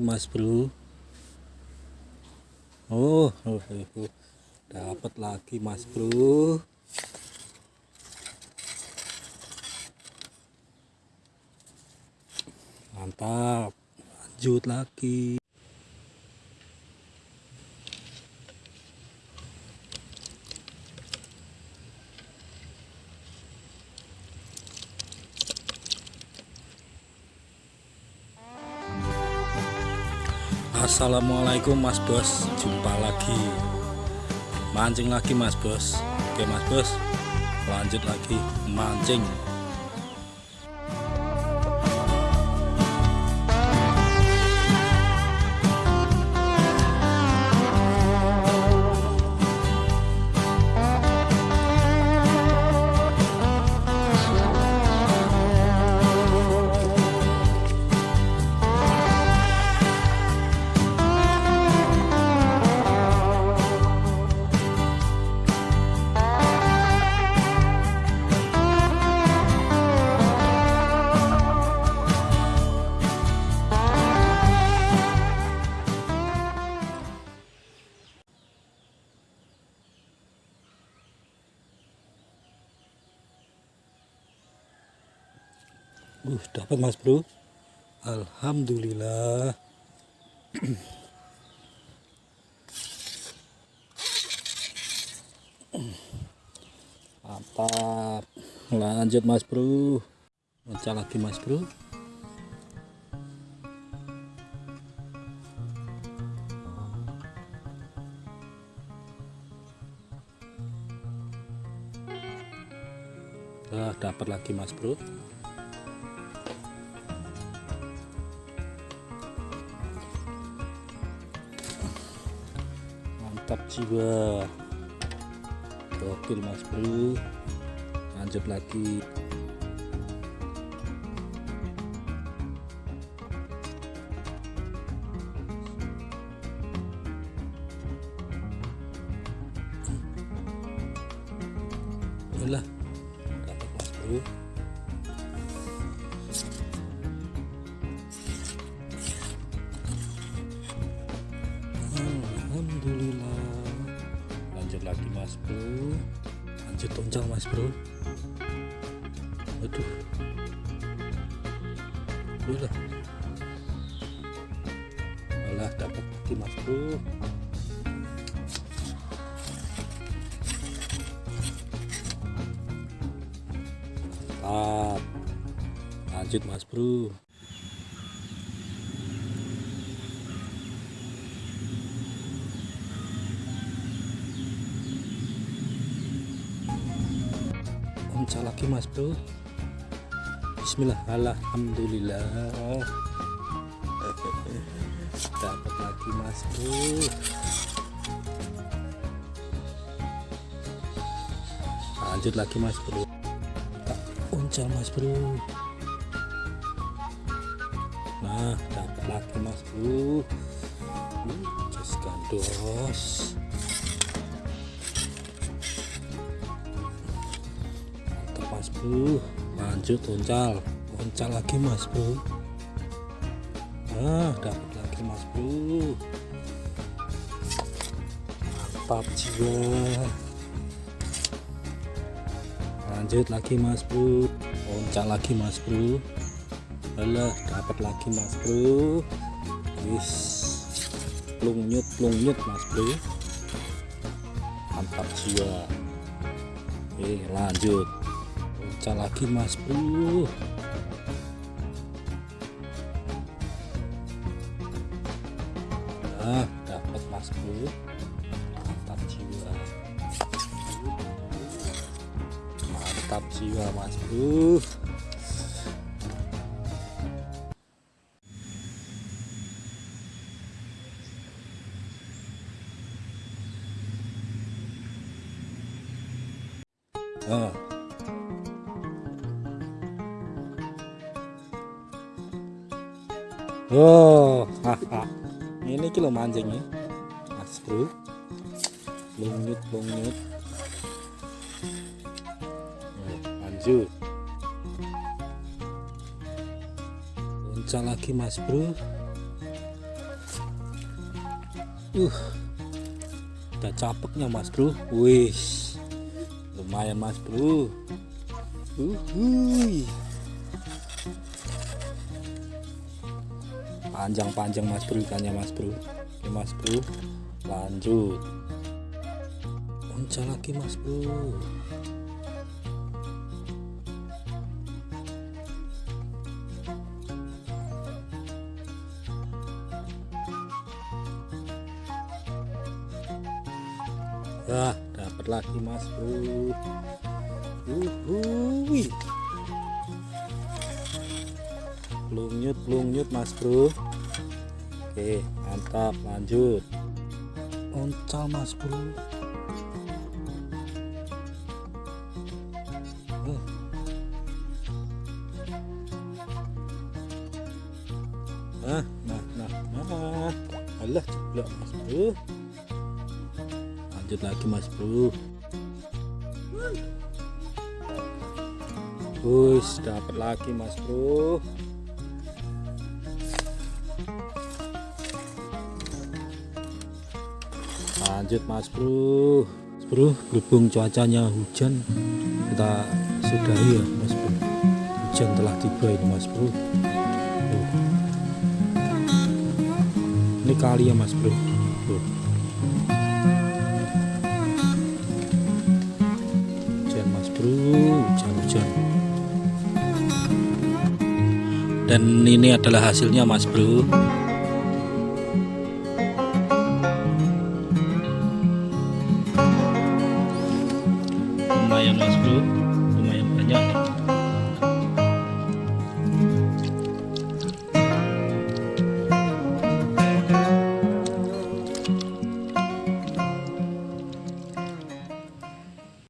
mas bro. Oh, oh, oh. dapat lagi mas bro. Mantap. Lanjut lagi Assalamualaikum mas bos. Jumpa lagi. Mancing lagi mas bos. Oke mas bos. Lanjut lagi. Mancing Uh, dapat mas bro. Alhamdulillah. Mantap. Lanjut mas bro. Pecah lagi mas bro. Ah, dapat lagi mas bro. Mantap jiwa. Gokil mas bro. Lanjut lagi lanjut tonjang mas bro. Aduh udah malah dapat lagi mas bro. Lanjut mas bro pecah lagi mas bro. Bismillah. Alhamdulillah. Dapat lagi mas bro. Lanjut lagi mas bro. Uncal mas bro. Nah dapat lagi mas bro. Just gandos bro lanjut uncal uncal lagi mas bro nah dapat lagi mas bro mantap jiwa. Lanjut lagi mas bro uncal lagi mas bro Alah dapat lagi mas bro wis. Plungnyut plungnyut mas bro mantap jiwa. Oke lanjut pecah lagi mas. Bro nah dapat mas bro mantap jiwa. Mantap jiwa mas bro Ah. Oh, ini kilo mancing ya, mas bro. Lungut, lungut. Lanjut. Uncal lagi mas bro. uh udah capeknya mas bro wih lumayan mas bro Uhuy. Panjang-panjang mas bro ikannya mas bro oke mas bro lanjut onca lagi mas bro Wah, dapat lagi mas bro. Uhuy. Plungnyut, plungnyut mas bro. Oke, mantap. Lanjut. Oncal mas bro. Eh. Nah, nah, nah, nah. Alah, ceplok mas bro lanjut lagi mas bro Wus, dapat lagi mas bro lanjut mas bro. Mas bro berhubung cuacanya hujan kita sudahi ya mas bro. Hujan telah tiba ini mas bro. Tuh. ini kali ya mas bro. Tuh. hujan mas bro. Hujan-hujan dan ini adalah hasilnya mas bro Yeah.